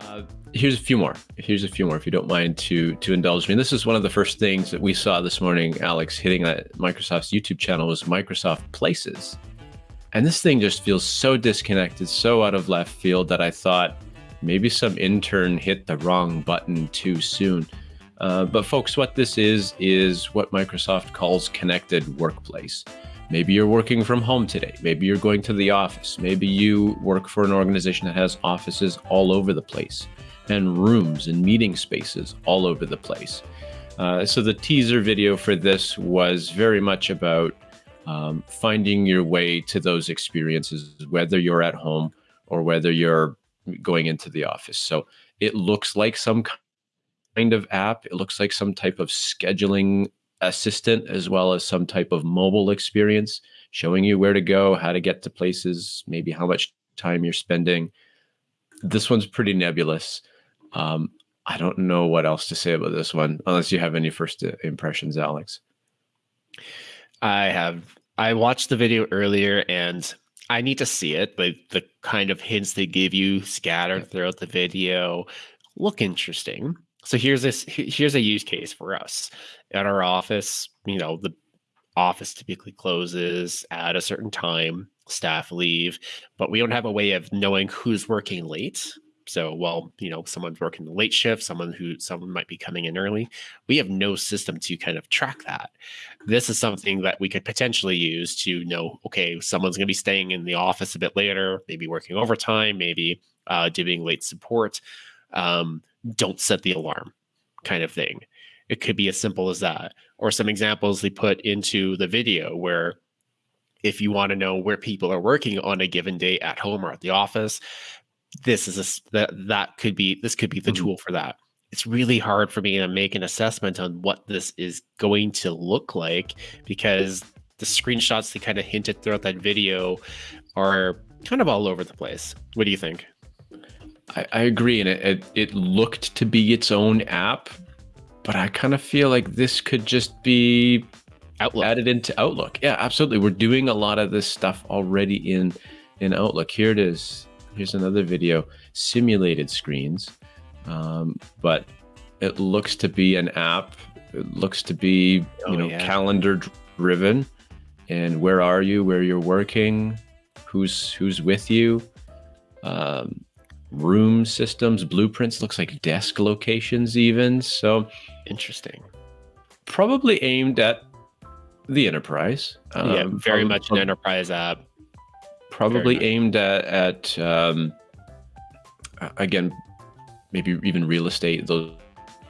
Uh, here's a few more. Here's a few more, if you don't mind to to indulge me. This is one of the first things that we saw this morning, Alex, hitting that Microsoft's YouTube channel was Microsoft Places, and this thing just feels so disconnected, so out of left field that I thought maybe some intern hit the wrong button too soon. Uh, but folks, what this is is what Microsoft calls connected workplace. Maybe you're working from home today. Maybe you're going to the office. Maybe you work for an organization that has offices all over the place and rooms and meeting spaces all over the place. Uh, so the teaser video for this was very much about um, finding your way to those experiences, whether you're at home or whether you're going into the office. So it looks like some kind of app. It looks like some type of scheduling assistant as well as some type of mobile experience showing you where to go, how to get to places, maybe how much time you're spending. This one's pretty nebulous. Um, I don't know what else to say about this one, unless you have any first impressions, Alex. I have. I watched the video earlier and I need to see it, but the kind of hints they give you scattered throughout the video look interesting. So here's this here's a use case for us at our office. You know, the office typically closes at a certain time, staff leave, but we don't have a way of knowing who's working late. So, well, you know, someone's working the late shift, someone who someone might be coming in early. We have no system to kind of track that. This is something that we could potentially use to know, okay, someone's going to be staying in the office a bit later, maybe working overtime, maybe uh, doing late support. Um, don't set the alarm kind of thing. It could be as simple as that. Or some examples they put into the video where if you want to know where people are working on a given day at home or at the office, this is a, that that could be this could be the mm-hmm. tool for that. It's really hard for me to make an assessment on what this is going to look like because the screenshots they kind of hinted throughout that video are kind of all over the place. What do you think? I, I agree, and it, it it looked to be its own app, but I kind of feel like this could just be Outlook. added into Outlook. Yeah, absolutely. We're doing a lot of this stuff already in in Outlook. Here it is. Here's another video, simulated screens, um, but it looks to be an app. It looks to be oh, you know yeah. calendar driven, and where are you? Where you're working? Who's who's with you? Um, room systems, blueprints, looks like desk locations even. So interesting. Probably aimed at the enterprise. Um, yeah, very probably, much an enterprise app. Probably aimed at, at um, again, maybe even real estate, those,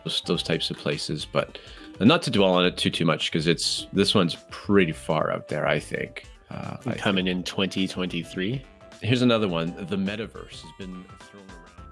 those, those types of places. But not to dwell on it too too much because it's this one's pretty far out there. I think. Uh, coming I think. in 2023 here's another one. The metaverse has been thrown around.